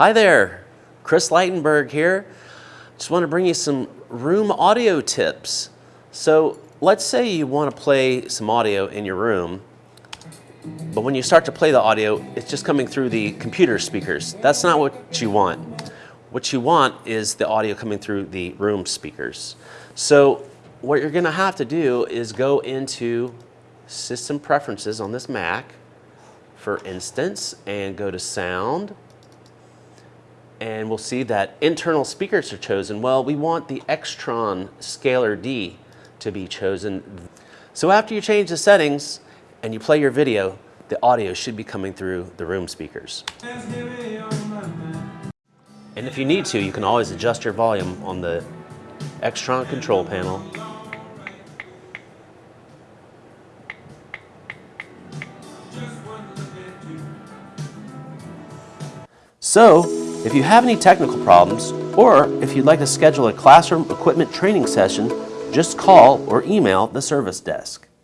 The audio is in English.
Hi there, Chris Leitenberg here. Just want to bring you some room audio tips. So let's say you want to play some audio in your room, but when you start to play the audio, it's just coming through the computer speakers. That's not what you want. What you want is the audio coming through the room speakers. So what you're going to have to do is go into System Preferences on this Mac, for instance, and go to Sound, and we'll see that internal speakers are chosen. Well, we want the Extron Scalar D to be chosen. So after you change the settings and you play your video, the audio should be coming through the room speakers. And if you need to, you can always adjust your volume on the Extron control panel. So, if you have any technical problems, or if you'd like to schedule a classroom equipment training session, just call or email the service desk.